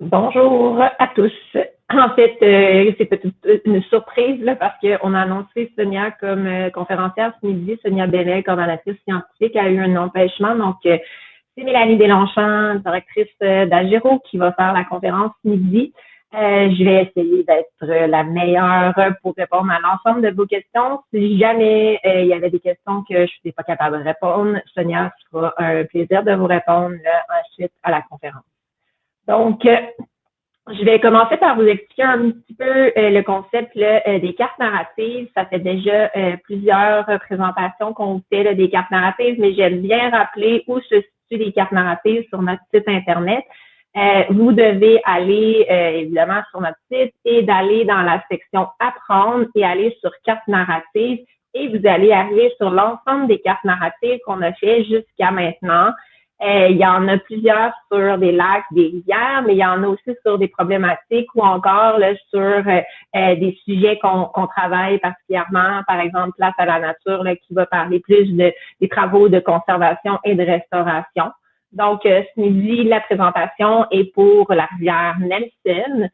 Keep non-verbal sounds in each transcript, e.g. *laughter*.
Bonjour à tous. En fait, euh, c'est peut-être une surprise là, parce qu'on a annoncé Sonia comme euh, conférencière ce midi. Sonia Bellet, coordonnatrice scientifique, a eu un empêchement. Donc, euh, c'est Mélanie Deslongchamps, directrice d'Agero, qui va faire la conférence ce midi. je vais essayer d'être la meilleure pour répondre à l'ensemble de vos questions. Si jamais il y avait des questions que je ne suis pas capable de répondre, Sonia sera un plaisir de vous répondre ensuite à la conférence. Donc, euh, je vais commencer par vous expliquer un petit peu euh, le concept euh, des cartes narratives. Ça fait déjà plusieurs présentations qu'on fait des cartes narratives, mais j'aime bien rappeler où se situent les cartes narratives sur notre site Internet. vous devez aller évidemment sur notre site et d'aller dans la section Apprendre et aller sur cartes narratives et vous allez arriver sur l'ensemble des cartes narratives qu'on a fait jusqu'à maintenant. Euh, il y en a plusieurs sur des lacs, des rivières, mais il y en a aussi sur des problématiques ou encore là, sur euh, euh, des sujets qu'on travaille particulièrement, par exemple Place à la nature, là, qui va parler plus de, des travaux de conservation et de restauration. Donc, ce midi, la présentation est pour la rivière Nelson.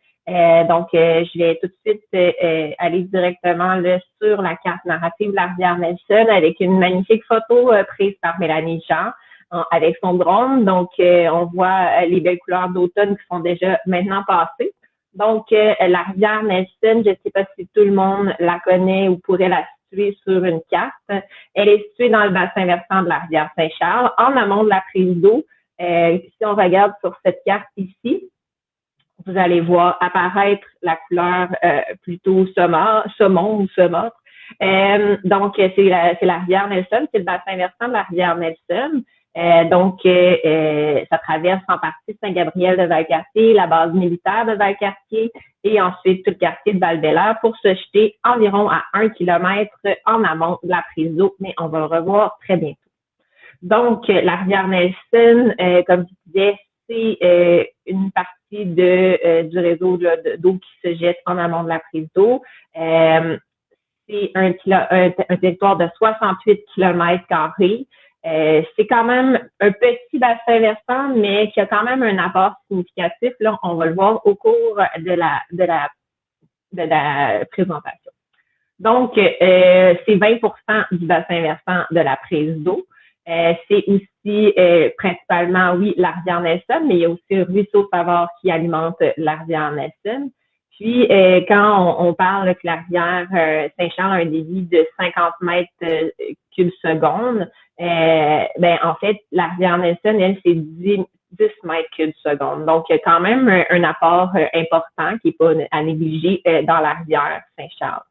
donc, je vais tout de suite aller directement là, sur la carte narrative de la rivière Nelson avec une magnifique photo prise par Mélanie Jean avec son drone. Donc, euh, on voit euh, les belles couleurs d'automne qui sont déjà maintenant passées. Donc, euh, la rivière Nelson, je ne sais pas si tout le monde la connaît ou pourrait la situer sur une carte. Elle est située dans le bassin versant de la rivière Saint-Charles, en amont de la prise d'eau. si on regarde sur cette carte ici, vous allez voir apparaître la couleur plutôt saumon ou saumâtre. donc, c'est la, rivière Nelson, c'est le bassin versant de la rivière Nelson. Euh, donc, euh, euh, ça traverse en partie Saint-Gabriel de Valcartier, la base militaire de Valcartier et ensuite tout le quartier de val pour se jeter environ à un kilomètre en amont de la prise d'eau, mais on va le revoir très bientôt. Donc, la rivière Nelson, comme je disais, c'est une partie de, du réseau d'eau qui se jette en amont de la prise d'eau. c'est un, un, un, territoire de 68 kilomètres carrés. Euh, c'est quand même un petit bassin versant, mais qui a quand même un apport significatif. Là, on va le voir au cours de la, présentation. Donc, euh, c'est 20% du bassin versant de la prise d'eau. Euh, c'est aussi principalement, oui, la rivière Nelson, mais il y a aussi le ruisseau Favard qui alimente la rivière Nelson. Puis, quand on, parle que la rivière Saint-Charles a un débit de 50 mètres cubes secondes, euh, ben, en fait, la rivière Nelson, elle, c'est 10, 10 mètres cubes seconde. Donc, il y a quand même un, apport euh, important qui n'est pas à négliger euh, dans la rivière Saint-Charles.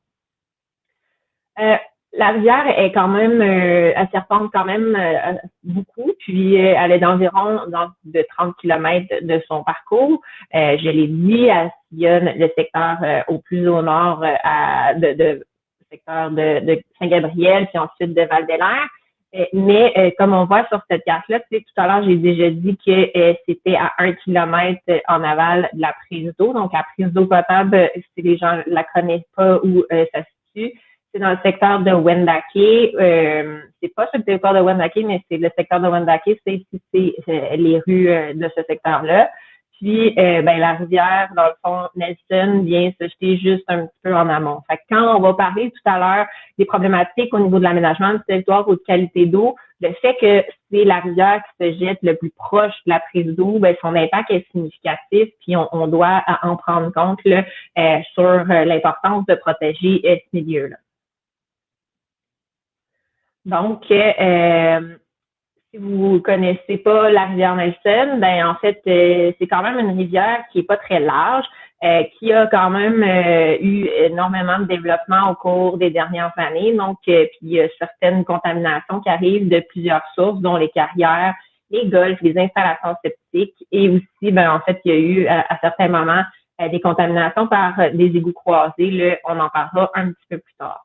la rivière est quand même, elle serpente quand même beaucoup, puis elle est d'environ de 30 km de son parcours. je l'ai dit, elle sillonne le secteur au plus au nord à, de, de secteur de, de Saint-Gabriel, puis ensuite de Val-d'Elaire. Euh, mais euh, comme on voit sur cette carte-là, tu sais, tout à l'heure, j'ai déjà dit que euh, c'était à un kilomètre en aval de la prise d'eau. Donc, la prise d'eau potable, si les gens la connaissent pas où ça se situe, c'est dans le secteur de Wendake. Euh, c'est pas sur le territoire de Wendake, mais c'est le secteur de Wendake, c'est les rues de ce secteur-là. Puis, euh, ben, la rivière, dans le fond, Nelson vient se jeter juste un petit peu en amont. Fait que quand on va parler tout à l'heure des problématiques au niveau de l'aménagement du territoire ou de qualité d'eau, le fait que c'est la rivière qui se jette le plus proche de la prise d'eau, ben, son impact est significatif, puis on, doit en prendre compte là, euh, sur euh, l'importance de protéger ce milieu-là. Donc, euh, si vous connaissez pas la rivière Nelson, ben en fait, euh, c'est quand même une rivière qui est pas très large, euh, qui a quand même euh, eu énormément de développement au cours des dernières années. Donc, puis il y a certaines contaminations qui arrivent de plusieurs sources, dont les carrières, les golfs, les installations septiques, et aussi, ben en fait, il y a eu à, certains moments des contaminations par des égouts croisés. Là, on en parlera un petit peu plus tard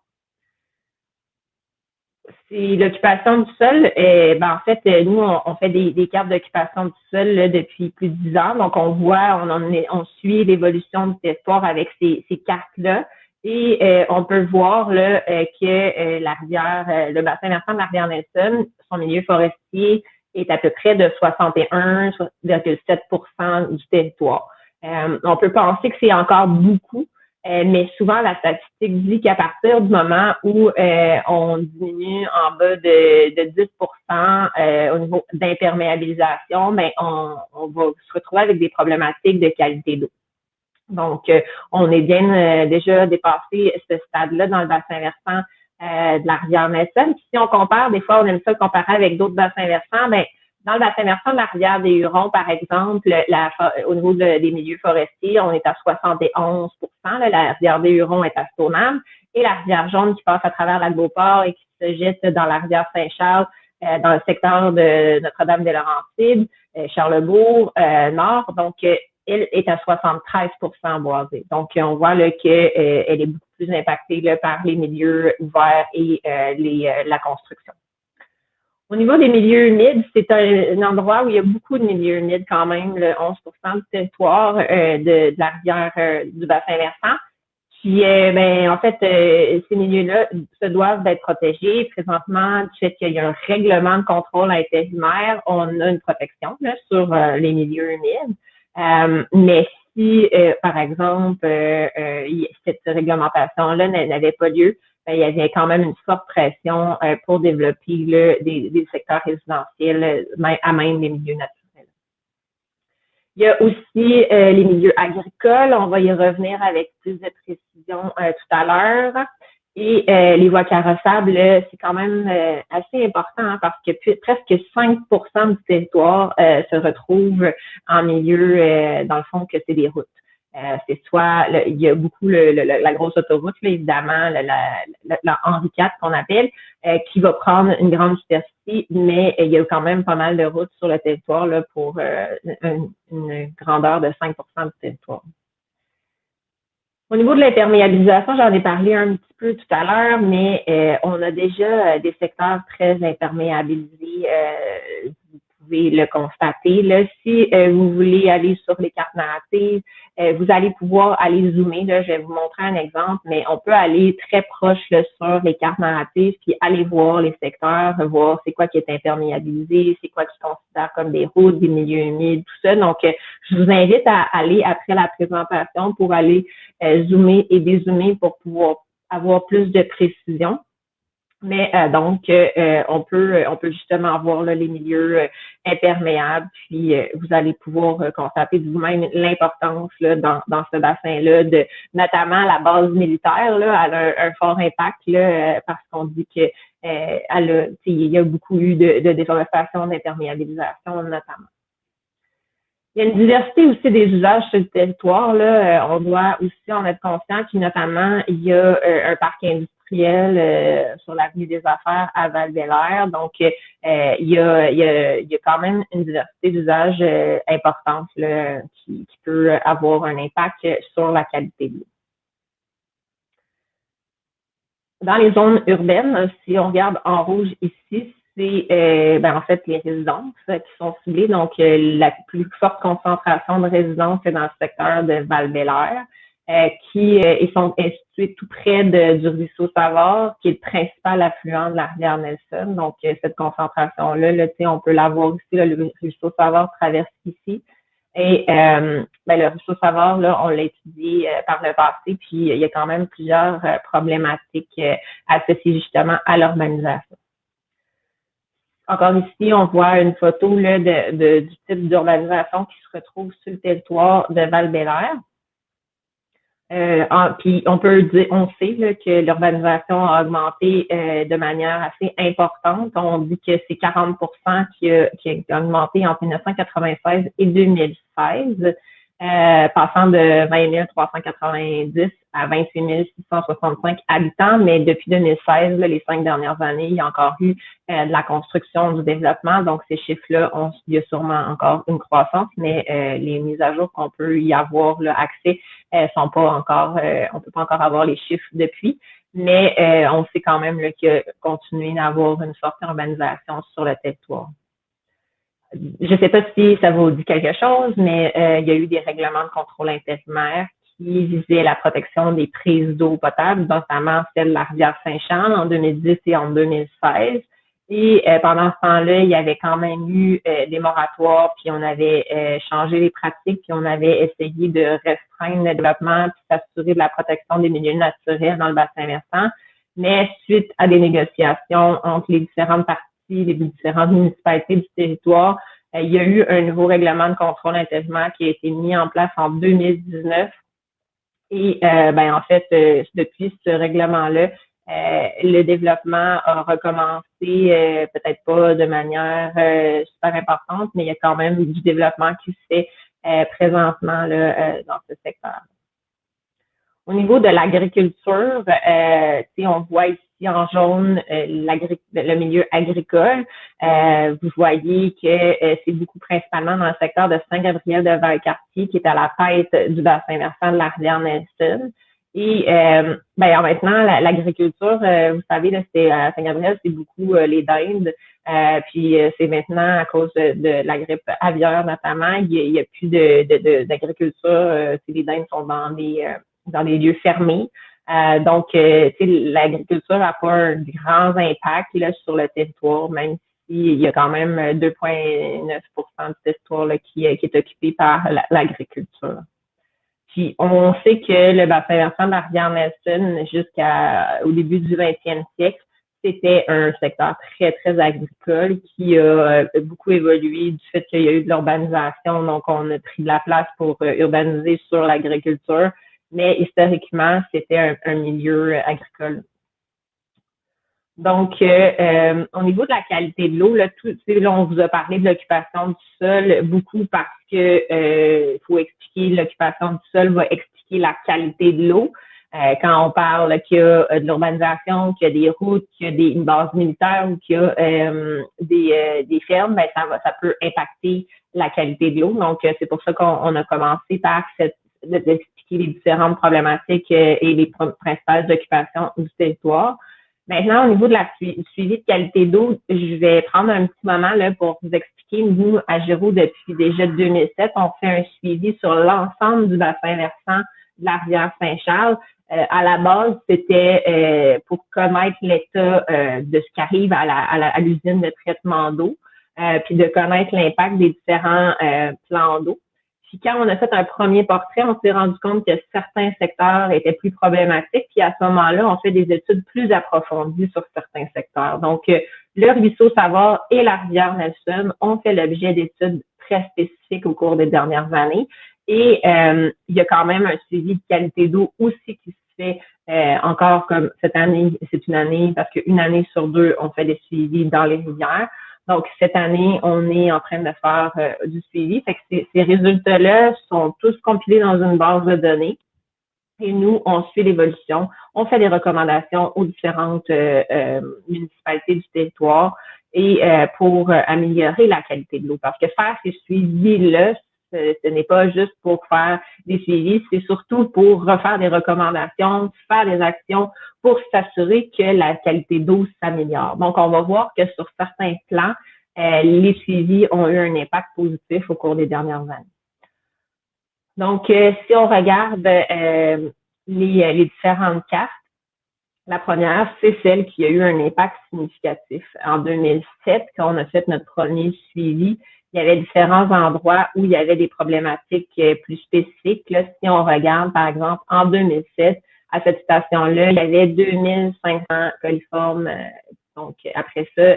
c'est l'occupation du sol. Et, ben, en fait, nous, on, fait des, cartes d'occupation du sol depuis plus de dix ans. Donc, on voit, on, on suit l'évolution du territoire avec ces, cartes-là. Et euh, on peut voir là, euh, que euh, la rivière, le bassin versant de la rivière Nelson, son milieu forestier est à peu près de 61,7% du territoire. on peut penser que c'est encore beaucoup, mais souvent la statistique dit qu'à partir du moment où on diminue en bas de, de 10% au niveau d'imperméabilisation, ben on, on va se retrouver avec des problématiques de qualité d'eau. Donc, euh, on est bien euh, déjà dépassé ce stade-là dans le bassin versant euh, de la rivière Nelson. si on compare, des fois, on aime ça comparer avec d'autres bassins versants, mais dans le bassin versant de la rivière des Hurons, par exemple, au niveau des milieux forestiers, on est à 71% La rivière des Hurons est à Stoneham et la rivière Jaune qui passe à travers la Beauport et qui se jette dans la rivière Saint-Charles, dans le secteur de Notre-Dame-des-Laurentides, Charlebourg, Nord. Donc, elle est à 73% boisée. Donc, on voit qu'elle euh, est beaucoup plus impactée par les milieux ouverts et euh, euh, la construction. Au niveau des milieux humides, c'est un, endroit où il y a beaucoup de milieux humides quand même, le 11% du territoire de, la rivière du bassin versant. Puis, ben, en fait, ces milieux-là se doivent d'être protégés. Présentement, du fait qu'il y a un règlement de contrôle intérimaire, on a une protection sur les milieux humides. Euh, mais si, euh, par exemple, euh, cette réglementation-là n'avait pas lieu, il y avait quand même une forte pression pour développer des, secteurs résidentiels à même les milieux naturels. Il y a aussi les milieux agricoles. On va y revenir avec plus de précision tout à l'heure. Et euh, les voies carrossables, c'est quand même euh, assez important hein, parce que presque 5% du territoire euh, se retrouve en milieu, dans le fond, que c'est des routes. C'est soit, il y a beaucoup la grosse autoroute, évidemment, la, la, Henri IV qu'on appelle, qui va prendre une grande superficie, mais il y a quand même pas mal de routes sur le territoire là, pour une, une grandeur de 5% du territoire. Au niveau de l'imperméabilisation, j'en ai parlé un petit peu tout à l'heure, mais euh, on a déjà euh, des secteurs très imperméabilisés. Euh, le constater. Là, si euh, vous voulez aller sur les cartes narratives, euh, vous allez pouvoir aller zoomer. Là, je vais vous montrer un exemple, mais on peut aller très proche sur les cartes narratives, puis aller voir les secteurs, voir c'est quoi qui est imperméabilisé, c'est quoi qui considère comme des routes, des milieux humides, tout ça. Donc, euh, je vous invite à aller après la présentation pour aller zoomer et dézoomer pour pouvoir avoir plus de précision. Mais euh, donc, euh, on peut on peut justement voir les milieux euh, imperméables, puis vous allez pouvoir constater vous-même l'importance dans, dans ce bassin-là, de notamment la base militaire, là, elle a un, fort impact là, parce qu'on dit que elle a, il y a beaucoup eu de, de déforestation, d'imperméabilisation notamment. Il y a une diversité aussi des usages sur le territoire. Là. on doit aussi en être conscient qu'il notamment il y a un parc industriel euh, sur l'avenue des affaires à val Donc, euh, il, y a, quand même une diversité d'usages euh, importante qui, qui, peut avoir un impact sur la qualité de l'eau. Dans les zones urbaines, si on regarde en rouge ici, c'est ben, en fait les résidences qui sont ciblées. Donc, la plus forte concentration de résidences est dans le secteur de val euh, qui euh, ils sont situés tout près de, du ruisseau Savard, qui est le principal affluent de la rivière Nelson. Donc, euh, cette concentration-là, là, on peut la voir aussi, le ruisseau Savard traverse ici. Et ben, le ruisseau Savard, là, on l'a étudié par le passé, puis il y a quand même plusieurs problématiques associées justement à l'urbanisation. Encore ici, on voit une photo là, de, du type d'urbanisation qui se retrouve sur le territoire de val bélair euh, puis on peut dire, on sait que l'urbanisation a augmenté euh, de manière assez importante. On dit que c'est 40 qui a, qui a augmenté entre 1996 et 2016. Euh, passant de 20 390 à 28 665 habitants, mais depuis 2016, les cinq dernières années, il y a encore eu euh, de la construction, du développement, donc ces chiffres-là, il y a sûrement encore une croissance, mais euh, les mises à jour qu'on peut y avoir là, accès sont pas encore, on peut pas encore avoir les chiffres depuis, mais on sait quand même qu'il y a continué d'avoir une forte urbanisation sur le territoire je ne sais pas si ça vous dit quelque chose, mais euh, il y a eu des règlements de contrôle intérimaire qui visaient la protection des prises d'eau potable, notamment celle de la rivière Saint-Charles en 2010 et en 2016. Et pendant ce temps-là, il y avait quand même eu des moratoires, puis on avait changé les pratiques, puis on avait essayé de restreindre le développement, puis s'assurer de la protection des milieux naturels dans le bassin versant. Mais suite à des négociations entre les différentes parties, les différentes municipalités du territoire, euh, il y a eu un nouveau règlement de contrôle intérimaire qui a été mis en place en 2019. Et euh, ben, en fait, euh, depuis ce règlement-là, le développement a recommencé, peut-être pas de manière super importante, mais il y a quand même du développement qui se fait présentement là, dans ce secteur. Au niveau de l'agriculture, on voit ici en jaune euh, le milieu agricole. Euh, vous voyez que euh, c'est beaucoup principalement dans le secteur de Saint-Gabriel de Valcartier qui est à la tête du bassin versant de la rivière Nelson. Et ben, maintenant, l'agriculture, vous savez, c'est à Saint-Gabriel, c'est beaucoup les dindes. puis c'est maintenant à cause de, la grippe aviaire notamment, il n'y a, plus d'agriculture. De, les dindes sont dans des dans des lieux fermés. Euh, donc, euh, l'agriculture n'a pas un grand impact là, sur le territoire, même s'il y a quand même 2,9% du territoire qui, qui, est occupé par l'agriculture. Puis, on sait que le bassin versant de la rivière Nelson, jusqu'au début du 20e siècle, c'était un secteur très, très agricole qui a euh, beaucoup évolué du fait qu'il y a eu de l'urbanisation. Donc, on a pris de la place pour urbaniser sur l'agriculture mais historiquement, c'était un, milieu euh, agricole. Donc, euh, euh, au niveau de la qualité de l'eau, là, tout, là, on vous a parlé de l'occupation du sol beaucoup parce que euh, faut expliquer l'occupation du sol va expliquer la qualité de l'eau. quand on parle qu'il y a de l'urbanisation, qu'il y a des routes, qu'il y a une base militaire ou qu'il y a des, des fermes, ben, ça, va, ça peut impacter la qualité de l'eau. Donc, c'est pour ça qu'on a commencé par cette, les différentes problématiques euh, et les principales occupations du territoire. Maintenant, au niveau de la suivi de qualité d'eau, je vais prendre un petit moment là, pour vous expliquer. Nous, à Géraud, depuis déjà 2007, on fait un suivi sur l'ensemble du bassin versant de la rivière Saint-Charles. Euh, à la base, c'était euh, pour connaître l'état de ce qui arrive à l'usine de traitement d'eau, puis de connaître l'impact des différents plans d'eau. Puis quand on a fait un premier portrait, on s'est rendu compte que certains secteurs étaient plus problématiques. Puis à ce moment-là, on fait des études plus approfondies sur certains secteurs. Donc, euh, le ruisseau Savard et la rivière Nelson ont fait l'objet d'études très spécifiques au cours des dernières années. Et euh, il y a quand même un suivi de qualité d'eau aussi qui se fait euh, encore comme cette année, c'est une année, parce qu'une année sur deux, on fait des suivis dans les rivières. Donc, cette année, on est en train de faire euh, du suivi. Fait que ces, résultats-là sont tous compilés dans une base de données. Et nous, on suit l'évolution. On fait des recommandations aux différentes euh, euh, municipalités du territoire et pour améliorer la qualité de l'eau. Parce que faire ces suivis-là, ce, n'est pas juste pour faire des suivis, c'est surtout pour refaire des recommandations, faire des actions pour s'assurer que la qualité d'eau s'améliore. Donc, on va voir que sur certains plans, euh, les suivis ont eu un impact positif au cours des dernières années. Donc, euh, si on regarde euh, les, les différentes cartes, la première, c'est celle qui a eu un impact significatif. En 2007, quand on a fait notre premier suivi, il y avait différents endroits où il y avait des problématiques euh, plus spécifiques. Là, si on regarde, par exemple, en 2007, à cette station-là, il y avait 2500 coliformes. Euh, donc, après ça,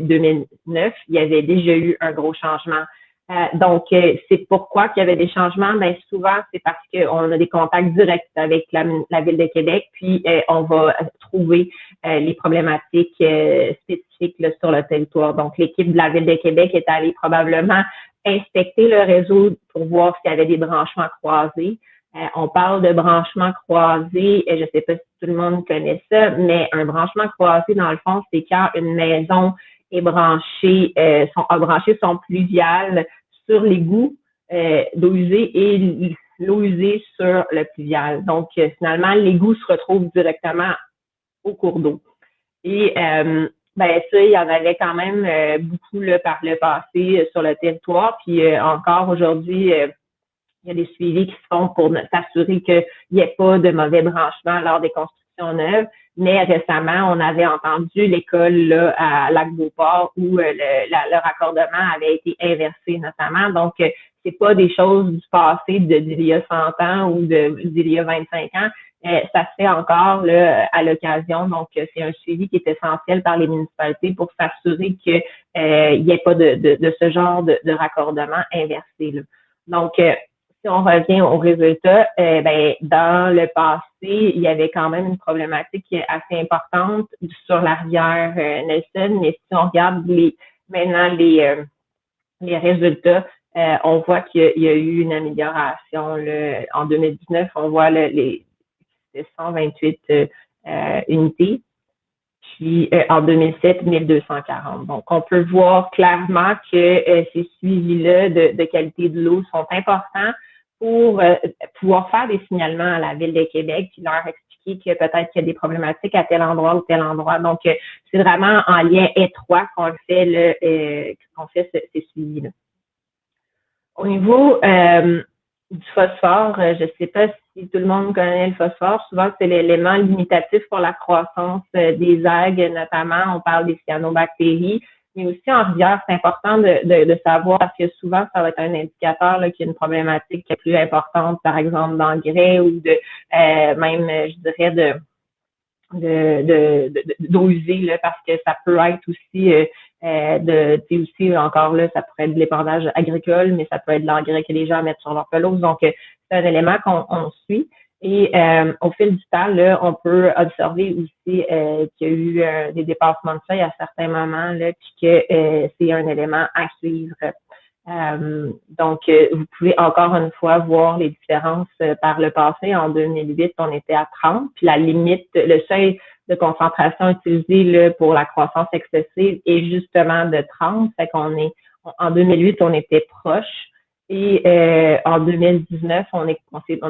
2009, euh, il y avait déjà eu un gros changement euh, donc, euh, c'est pourquoi qu'il y avait des changements. Bien, souvent, c'est parce qu'on a des contacts directs avec la, Ville de Québec, puis euh, on va trouver les problématiques spécifiques sur le territoire. Donc, l'équipe de la Ville de Québec est allée probablement inspecter le réseau pour voir s'il y avait des branchements croisés. on parle de branchements croisés, je ne sais pas si tout le monde connaît ça, mais un branchement croisé, dans le fond, c'est quand une maison est branchée, son, a branché son pluvial sur l'égout euh, d'eau usée et l'eau usée sur le pluvial. Donc, euh, finalement, l'égout se retrouve directement au cours d'eau. Et euh, ben ça, il y en avait quand même euh, beaucoup là, par le passé sur le territoire. Puis encore aujourd'hui, il y a des suivis qui se font pour s'assurer qu'il n'y ait pas de mauvais branchements lors des constructions neuves. Mais récemment, on avait entendu l'école à Lac-Beauport où euh, le, la, raccordement avait été inversé notamment. Donc, euh, c'est pas des choses du passé d'il y a 100 ans ou d'il y a 25 ans. Euh, ça se fait encore là, à l'occasion. Donc, c'est un suivi qui est essentiel par les municipalités pour s'assurer qu'il n'y ait pas de, de, de, ce genre de, raccordement inversé. Là. Donc, si on revient au résultat, euh, ben, dans le passé, il y avait quand même une problématique assez importante sur la rivière euh, Nelson, mais si on regarde les, maintenant les, euh, les résultats, on voit qu'il y, a eu une amélioration. en 2019, on voit les 128 unités, puis en 2007, 1240. Donc, on peut voir clairement que ces suivis-là de qualité de l'eau sont importants pour euh, pouvoir faire des signalements à la Ville de Québec, puis leur expliquer que peut-être qu'il y a des problématiques à tel endroit ou tel endroit. Donc, euh, c'est vraiment en lien étroit qu'on fait le euh, qu'on fait ces suivis-là. Au niveau du phosphore, je ne sais pas si tout le monde connaît le phosphore. Souvent, c'est l'élément limitatif pour la croissance des algues, notamment. On parle des cyanobactéries mais aussi en rivière, c'est important de, de, savoir parce que souvent, ça va être un indicateur qu'il y a une problématique qui est plus importante, par exemple, d'engrais ou de euh, même, je dirais, de de, là, parce que ça peut être aussi euh, euh de aussi encore là ça pourrait être de l'épandage agricole mais ça peut être de l'engrais que les gens mettent sur leur pelouse. Donc euh, c'est un élément qu'on suit et euh, au fil du temps, là, on peut observer aussi euh, qu'il y a eu euh, des dépassements de seuil à certains moments, là, puis que c'est un élément à suivre. donc, vous pouvez encore une fois voir les différences par le passé. En 2008, on était à 30, puis la limite, le seuil de concentration utilisé là, pour la croissance excessive est justement de 30. Fait qu'on est en 2008, on était proche. Et euh, en 2019, on,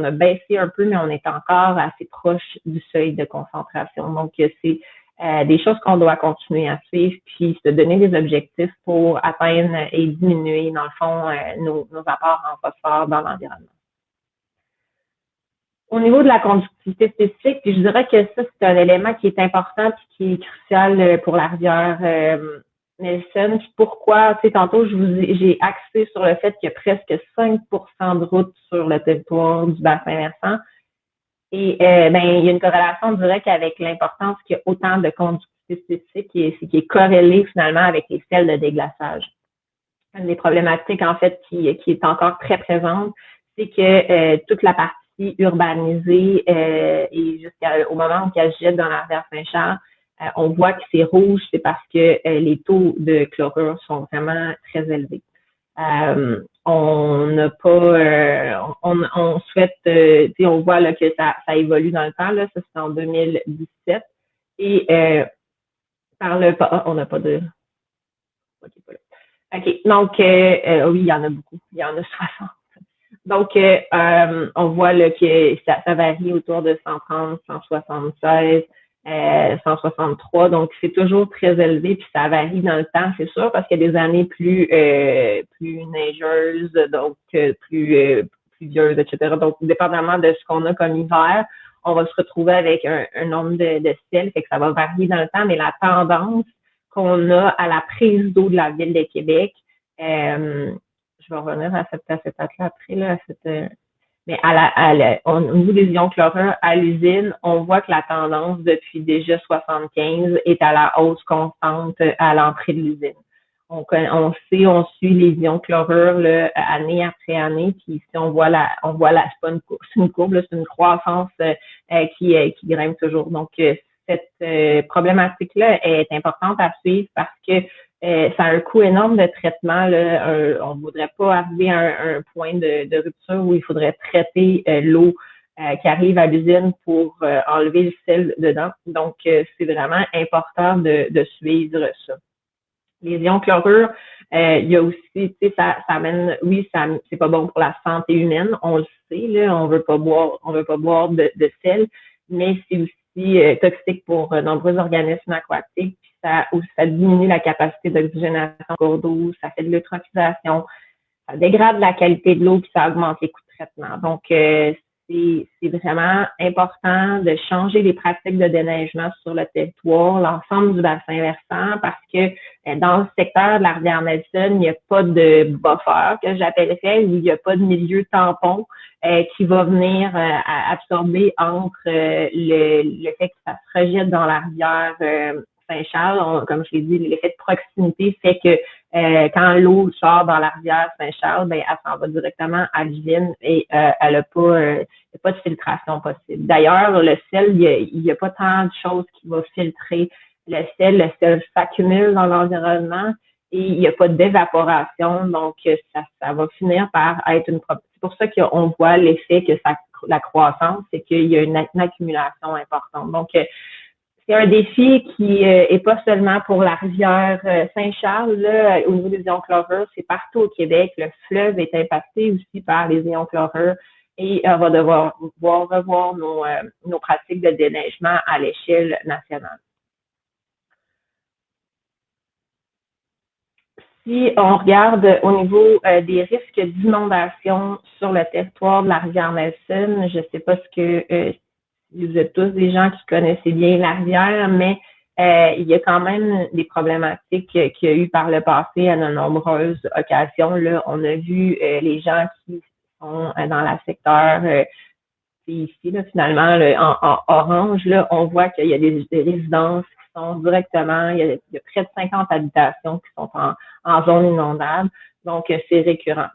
a baissé un peu, mais on est encore assez proche du seuil de concentration. Donc, c'est euh, des choses qu'on doit continuer à suivre, puis se donner des objectifs pour atteindre et diminuer, dans le fond, euh, nos, apports en phosphore dans l'environnement. Au niveau de la conductivité spécifique, je dirais que ça, c'est un élément qui est important et qui est crucial pour la rivière Nelson. pourquoi, tu sais, tantôt, j'ai axé sur le fait qu'il y a presque 5% de routes sur le territoire du bassin versant. Et euh, ben, il y a une corrélation directe avec l'importance qu'il y a autant de conductivité spécifique qui est, qui est corrélée finalement avec les selles de déglaçage. Une des problématiques, en fait, qui, est encore très présente, c'est que euh, toute la partie urbanisée euh, et jusqu'au moment où elle jette dans la rivière Saint-Charles, on voit que c'est rouge, c'est parce que euh, les taux de chlorure sont vraiment très élevés. Euh, on n'a pas, on, souhaite, on voit là, que ça, évolue dans le temps, là, ça c'est en 2017. Et par le ah, on n'a pas de. OK, donc oui, il y en a beaucoup, il y en a 60. Donc, on voit là, que ça varie autour de 130, 176. 163. Euh, donc, c'est toujours très élevé, puis ça varie dans le temps, c'est sûr, parce qu'il y a des années plus euh, plus neigeuses, donc euh, plus pluvieuses, etc. Donc, dépendamment de ce qu'on a comme hiver, on va se retrouver avec un, nombre de, de fait que ça va varier dans le temps, mais la tendance qu'on a à la prise d'eau de la ville de Québec, je vais revenir à cette, à cette là après, là, à cette, mais à la, à la, au niveau des ions chlorure à l'usine, on voit que la tendance depuis déjà 75 est à la hausse constante à l'entrée de l'usine. On, on sait, on suit les ions chlorure là, année après année, puis ici on voit la, on voit la, c'est une, courbe, c'est une croissance euh, qui, euh, qui grimpe toujours. Donc euh, cette problématique-là est importante à suivre parce que euh, ça a un coût énorme de traitement. Là. on ne voudrait pas arriver à un, point de, rupture où il faudrait traiter euh, l'eau euh, qui arrive à l'usine pour enlever le sel dedans. Donc, c'est vraiment important de, suivre ça. Les ions chlorure, il y a aussi, tu sais, ça, ça amène, oui, ça c'est pas bon pour la santé humaine, on le sait, là, on veut pas boire, on veut pas boire de, de sel, mais c'est aussi toxique pour nombreux organismes aquatiques ça, ça diminue la capacité d'oxygénation en cours d'eau, ça fait de l'eutrophisation, ça dégrade la qualité de l'eau, puis ça augmente les coûts de traitement. Donc, euh, c'est vraiment important de changer les pratiques de déneigement sur le territoire, l'ensemble du bassin versant, parce que euh, dans le secteur de la rivière Nelson, il n'y a pas de buffer que j'appellerais, où il n'y a pas de milieu tampon euh, qui va venir euh, absorber entre le, le, fait que ça se rejette dans la rivière Saint-Charles. Comme je l'ai dit, l'effet de proximité fait que quand l'eau sort dans la rivière Saint-Charles, ben, elle s'en va directement à l'usine et elle n'a pas a pas de filtration possible. D'ailleurs, le sel, il n'y a, pas tant de choses qui vont filtrer le sel. Le sel s'accumule dans l'environnement et il n'y a pas d'évaporation. Donc, ça, ça va finir par être une... C'est pour ça qu'on voit l'effet que ça, la croissance, c'est qu'il y a une, accumulation importante. Donc, euh, un défi qui euh, est pas seulement pour la rivière euh, Saint-Charles, au niveau des ions chlorures, c'est partout au Québec. Le fleuve est impacté aussi par les ions chlorures et on va devoir revoir euh, nos, pratiques de déneigement à l'échelle nationale. Si on regarde au niveau euh, des risques d'inondation sur le territoire de la rivière Nelson, je ne sais pas ce que euh, vous êtes tous des gens qui connaissaient bien la rivière, mais il y a quand même des problématiques qu'il y a eu par le passé à de nombreuses occasions. Là, on a vu les gens qui euh, dans la secteur euh, ici, là, finalement, en, orange, là, on voit qu'il y a des, résidences qui sont directement, il y, a, près de 50 habitations qui sont en, zone inondable. Donc, euh, c'est récurrent.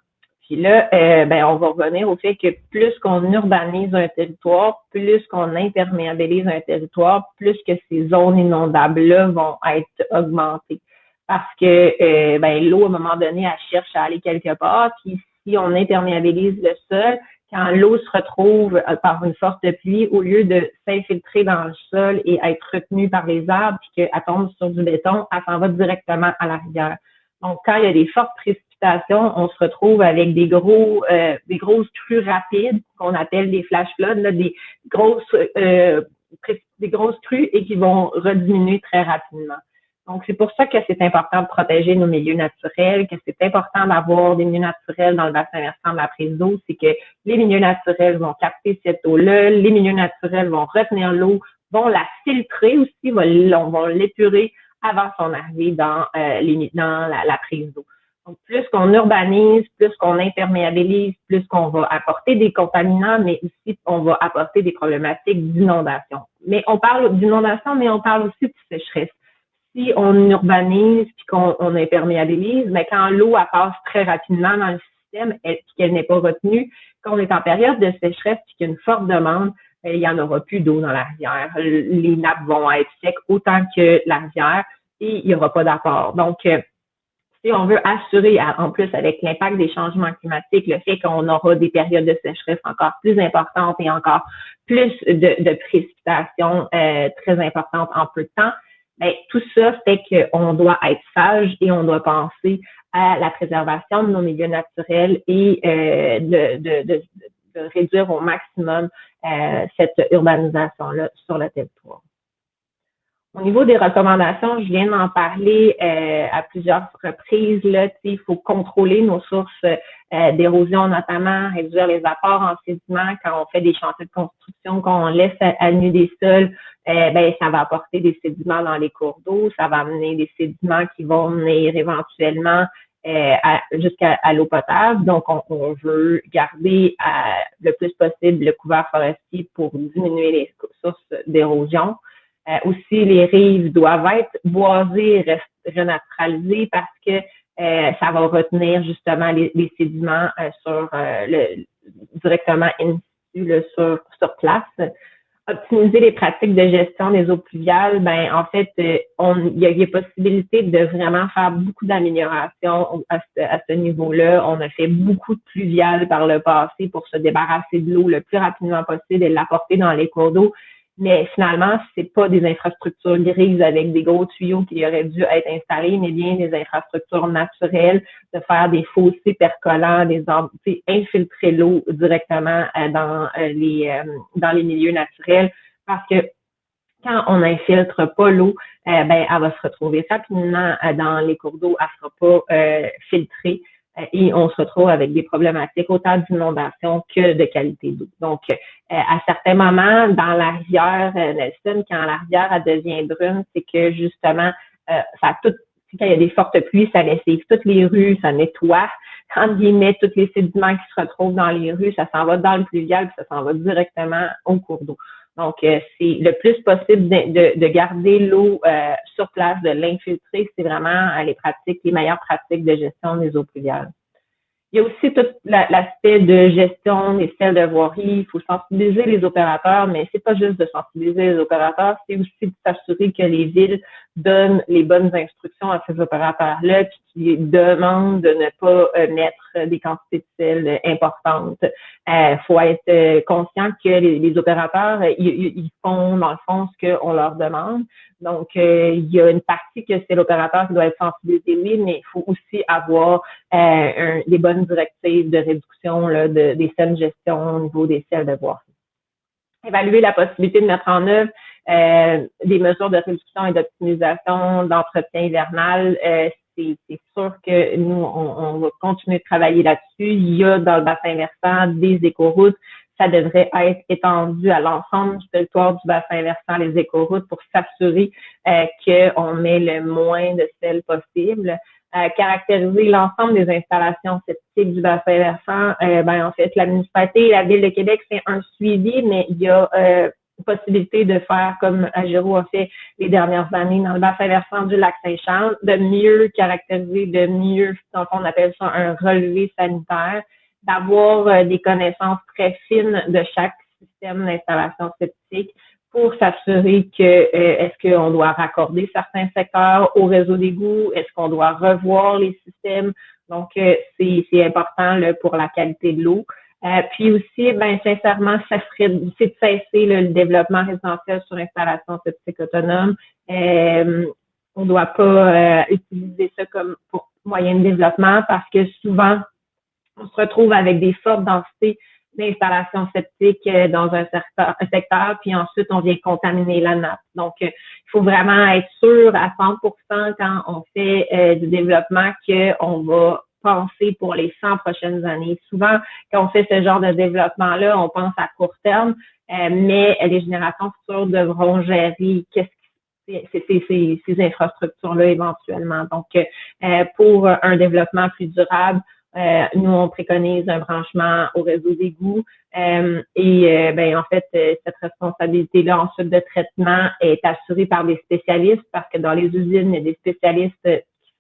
Puis là, ben, on va revenir au fait que plus qu'on urbanise un territoire, plus qu'on imperméabilise un territoire, plus que ces zones inondables-là vont être augmentées. Parce que ben, l'eau, à un moment donné, elle cherche à aller quelque part. Puis si on imperméabilise le sol, quand l'eau se retrouve euh, par une forte pluie, au lieu de s'infiltrer dans le sol et être retenue par les arbres, puis qu'elle tombe sur du béton, elle s'en va directement à la rivière. Donc, quand il y a des fortes précipitations, on se retrouve avec des gros, euh, des grosses crues rapides qu'on appelle des flash floods, des grosses, euh, des grosses crues et qui vont rediminuer très rapidement. Donc, c'est pour ça que c'est important de protéger nos milieux naturels, que c'est important d'avoir des milieux naturels dans le bassin versant de la prise d'eau. C'est que les milieux naturels vont capter cette eau-là, les milieux naturels vont retenir l'eau, vont la filtrer aussi, vont, l'épurer avant son arrivée dans, euh, les, dans la, prise d'eau. Donc, plus qu'on urbanise, plus qu'on imperméabilise, plus qu'on va apporter des contaminants, mais aussi on va apporter des problématiques d'inondation. Mais on parle d'inondation, mais on parle aussi de sécheresse si on urbanise puis qu'on on imperméabilise, mais quand l'eau passe très rapidement dans le système et qu'elle n'est pas retenue, quand on est en période de sécheresse et qu'il y a une forte demande, ben, il n'y en aura plus d'eau dans la rivière. Les nappes vont être secs autant que la rivière et il n'y aura pas d'apport. Donc, euh, si on veut assurer, en plus avec l'impact des changements climatiques, le fait qu'on aura des périodes de sécheresse encore plus importantes et encore plus de, précipitations euh, très importantes en peu de temps, ben, tout ça fait qu'on doit être sage et on doit penser à la préservation de nos milieux naturels et euh, de, de, de, de, réduire au maximum euh, cette urbanisation-là sur le territoire. Au niveau des recommandations, je viens d'en parler euh, à plusieurs reprises. Là, il faut contrôler nos sources euh, d'érosion, notamment réduire les apports en sédiments quand on fait des chantiers de construction, quand on laisse à, nu des sols, euh, ben, ça va apporter des sédiments dans les cours d'eau, ça va amener des sédiments qui vont venir éventuellement jusqu'à l'eau potable. Donc, on, veut garder le plus possible le couvert forestier pour diminuer les sources d'érosion. Euh, aussi, les rives doivent être boisées, renaturalisées parce que euh, ça va retenir justement les, sédiments euh, sur le directement in sur, sur place. Optimiser les pratiques de gestion des eaux pluviales, ben en fait, on, il y a, y a possibilité de vraiment faire beaucoup d'améliorations à ce, à ce niveau-là. On a fait beaucoup de pluviales par le passé pour se débarrasser de l'eau le plus rapidement possible et l'apporter dans les cours d'eau mais finalement, c'est pas des infrastructures grises avec des gros tuyaux qui auraient dû être installés, mais bien des infrastructures naturelles, de faire des fossés percolants, des infiltrer l'eau directement euh, dans euh, les euh, dans les milieux naturels, parce que quand on infiltre pas l'eau, ben elle va se retrouver rapidement dans les cours d'eau, elle sera pas filtrée. Et on se retrouve avec des problématiques autant d'inondation que de qualité d'eau. Donc, à certains moments, dans la rivière Nelson, quand la rivière elle devient brune, c'est que justement, ça a tout, quand il y a des fortes pluies, ça lessive toutes les rues, ça nettoie, *laughs* entre guillemets, tous les sédiments qui se retrouvent dans les rues, ça s'en va dans le pluvial, puis ça s'en va directement au cours d'eau. Donc, euh, c'est le plus possible de, de, garder l'eau euh, sur place, de l'infiltrer. C'est vraiment euh, les pratiques, les meilleures pratiques de gestion des eaux pluviales. Il y a aussi tout l'aspect de gestion des selles de voirie. Il faut sensibiliser les opérateurs, mais c'est pas juste de sensibiliser les opérateurs, c'est aussi de s'assurer que les villes donnent les bonnes instructions à ces opérateurs-là, puis qui demandent de ne pas euh, mettre des quantités de sel importantes. Il euh, faut être euh, conscient que les, opérateurs, ils, font dans le fond ce qu'on leur demande. Donc, il y a une partie que c'est l'opérateur qui doit être sensibilisé, oui, mais il faut aussi avoir des bonnes directives de réduction là, de, des sels de gestion au niveau des sels de voirie. Évaluer la possibilité de mettre en œuvre euh, des mesures de réduction et d'optimisation d'entretien hivernal, euh, c'est sûr que nous, on, va continuer de travailler là-dessus. Il y a dans le bassin versant des écoroutes. Ça devrait être étendu à l'ensemble du territoire du bassin versant, les écoroutes, pour s'assurer euh, qu'on met le moins de sel possible. Euh, caractériser l'ensemble des installations septiques du bassin versant, euh, ben, en fait, la municipalité et la Ville de Québec, c'est un suivi, mais il y a possibilité de faire comme Agiro a fait les dernières années dans le bassin versant du lac Saint-Charles, de mieux caractériser, de mieux, donc on appelle ça un relevé sanitaire, d'avoir euh, des connaissances très fines de chaque système d'installation septique pour s'assurer que euh, est-ce qu'on doit raccorder certains secteurs au réseau d'égout, est-ce qu'on doit revoir les systèmes. Donc, euh, c'est important pour la qualité de l'eau. Euh, puis aussi, ben sincèrement, ça serait c'est de cesser le développement résidentiel sur l'installation septique autonome. Euh, on ne doit pas euh, utiliser ça comme pour moyen de développement parce que souvent, on se retrouve avec des fortes densités d'installation septique dans un secteur, un secteur, puis ensuite on vient contaminer la nappe. Donc, il faut vraiment être sûr à 100% quand on fait du développement qu'on va penser pour les 100 prochaines années. Souvent, quand on fait ce genre de développement-là, on pense à court terme, euh, mais les générations futures devront gérer qu'est-ce ces, ces, infrastructures-là éventuellement. Donc, euh, pour un développement plus durable, euh, nous, on préconise un branchement au réseau d'égout et ben, en fait, cette responsabilité-là ensuite de traitement est assurée par des spécialistes parce que dans les usines, il y a des spécialistes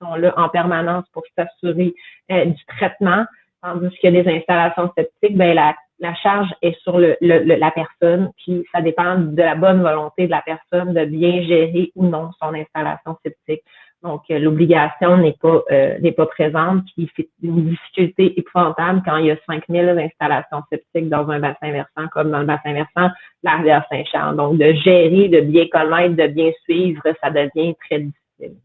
sont là en permanence pour s'assurer euh, du traitement, tandis a des installations septiques, ben la, la charge est sur le, la personne, puis ça dépend de la bonne volonté de la personne de bien gérer ou non son installation septique. Donc, euh, l'obligation n'est pas euh, n'est pas présente, puis c'est une difficulté épouvantable quand il y a 5000 installations septiques dans un bassin versant, comme dans le bassin versant, la rivière Saint-Charles. Donc, de gérer, de bien connaître, de bien suivre, ça devient très difficile.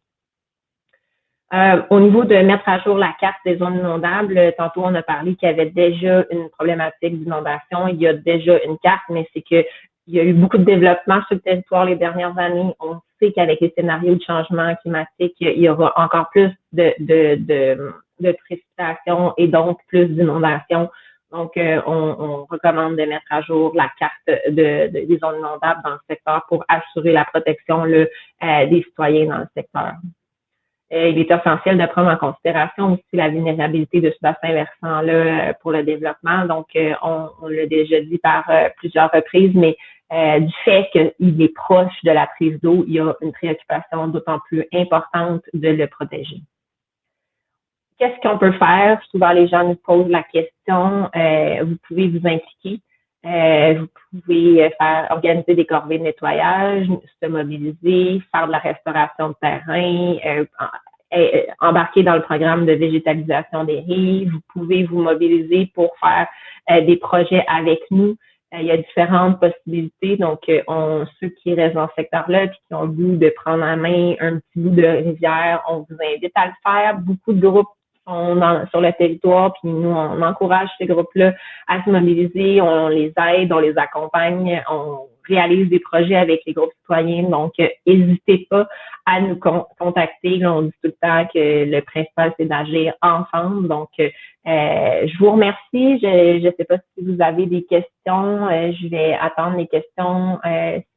Euh, au niveau de mettre à jour la carte des zones inondables, tantôt on a parlé qu'il y avait déjà une problématique d'inondation. Il y a déjà une carte, mais c'est que il y a eu beaucoup de développement sur le territoire les dernières années. On sait qu'avec les scénarios de changement climatique, il y aura encore plus de, de, précipitations et donc plus d'inondations. Donc, euh, on, recommande de mettre à jour la carte de, des zones inondables dans le secteur pour assurer la protection euh, des citoyens dans le secteur. Euh, il est essentiel de prendre en considération aussi la vulnérabilité de ce bassin versant-là euh, pour le développement. Donc, euh, on, l'a déjà dit par plusieurs reprises, mais du fait qu'il est proche de la prise d'eau, il y a une préoccupation d'autant plus importante de le protéger. Qu'est-ce qu'on peut faire? Souvent, les gens nous posent la question, vous pouvez vous impliquer. Vous pouvez faire organiser des corvées de nettoyage, se mobiliser, faire de la restauration de terrain, euh, embarquer dans le programme de végétalisation des rives. Vous pouvez vous mobiliser pour faire euh, des projets avec nous. Euh, il y a différentes possibilités. Donc, on, ceux qui restent dans ce secteur-là et qui ont le goût de prendre en main un petit bout de rivière, on vous invite à le faire. Beaucoup de groupes sont sur le territoire, puis nous, on encourage ces groupes-là à se mobiliser, on les aide, on les accompagne, on réalise des projets avec les groupes citoyens. Donc, n'hésitez pas à nous contacter. on dit tout le temps que le principal, c'est d'agir ensemble. Donc, je vous remercie. Je ne sais pas si vous avez des questions. je vais attendre les questions.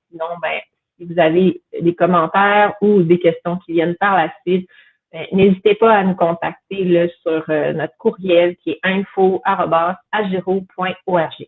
sinon, ben, si vous avez des commentaires ou des questions qui viennent par la suite, n'hésitez pas à nous contacter sur euh, notre courriel qui est info.agiro.org.